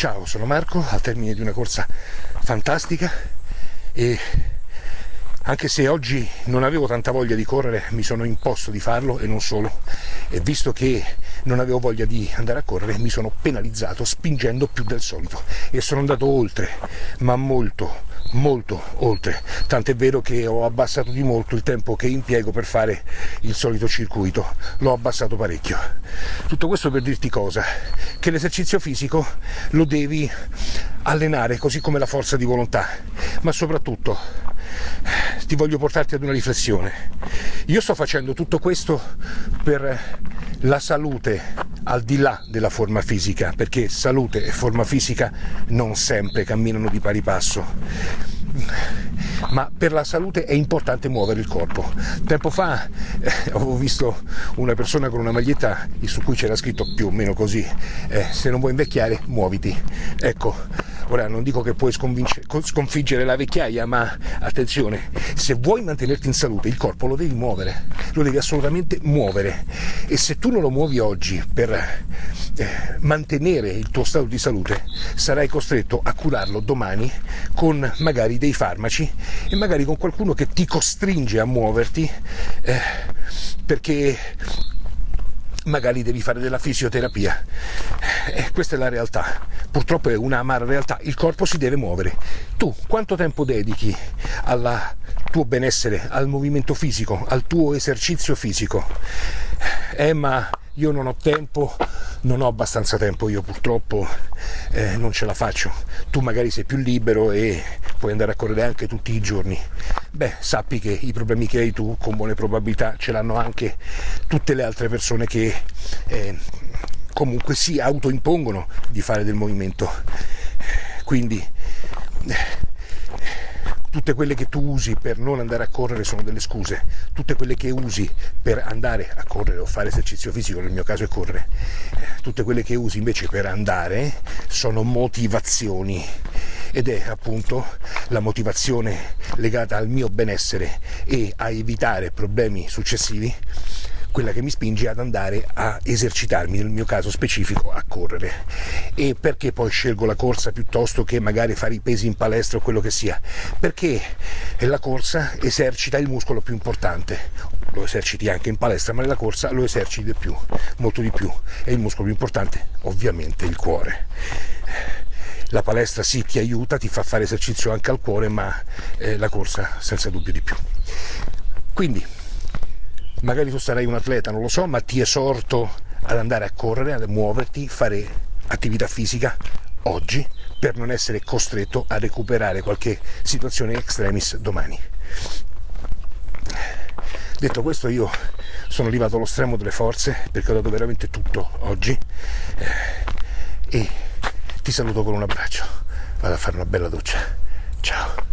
Ciao, sono Marco, al termine di una corsa fantastica. E anche se oggi non avevo tanta voglia di correre mi sono imposto di farlo e non solo. E visto che non avevo voglia di andare a correre mi sono penalizzato spingendo più del solito. E sono andato oltre ma molto molto oltre. Tant'è vero che ho abbassato di molto il tempo che impiego per fare il solito circuito. L'ho abbassato parecchio. Tutto questo per dirti cosa? Che l'esercizio fisico lo devi allenare così come la forza di volontà. Ma soprattutto ti voglio portarti ad una riflessione. Io sto facendo tutto questo per la salute al di là della forma fisica, perché salute e forma fisica non sempre camminano di pari passo ma per la salute è importante muovere il corpo. Tempo fa eh, avevo visto una persona con una maglietta su cui c'era scritto più o meno così, eh, se non vuoi invecchiare muoviti. Ecco, ora non dico che puoi sconfiggere la vecchiaia, ma attenzione, se vuoi mantenerti in salute il corpo lo devi muovere, lo devi assolutamente muovere e se tu non lo muovi oggi per eh, mantenere il tuo stato di salute sarai costretto a curarlo domani con magari dei farmaci e magari con qualcuno che ti costringe a muoverti eh, perché magari devi fare della fisioterapia. Eh, questa è la realtà. Purtroppo è una amara realtà. Il corpo si deve muovere. Tu quanto tempo dedichi al tuo benessere, al movimento fisico, al tuo esercizio fisico? Eh, ma io non ho tempo, non ho abbastanza tempo io purtroppo, eh, non ce la faccio. Tu magari sei più libero e puoi andare a correre anche tutti i giorni. Beh, sappi che i problemi che hai tu con buone probabilità ce l'hanno anche tutte le altre persone che eh, comunque si autoimpongono di fare del movimento. Quindi tutte quelle che tu usi per non andare a correre sono delle scuse, tutte quelle che usi per andare a correre o fare esercizio fisico, nel mio caso è correre, tutte quelle che usi invece per andare sono motivazioni ed è appunto la motivazione legata al mio benessere e a evitare problemi successivi quella che mi spinge ad andare a esercitarmi, nel mio caso specifico a correre. E perché poi scelgo la corsa piuttosto che magari fare i pesi in palestra o quello che sia? Perché la corsa esercita il muscolo più importante, lo eserciti anche in palestra, ma nella corsa lo eserciti di più, molto di più. E il muscolo più importante, ovviamente, il cuore la palestra sì ti aiuta, ti fa fare esercizio anche al cuore, ma eh, la corsa senza dubbio di più. Quindi magari tu sarai un atleta, non lo so, ma ti esorto ad andare a correre, ad muoverti, fare attività fisica oggi per non essere costretto a recuperare qualche situazione extremis domani. Detto questo io sono arrivato allo stremo delle forze perché ho dato veramente tutto oggi eh, e ti saluto con un abbraccio. Vado a fare una bella doccia. Ciao.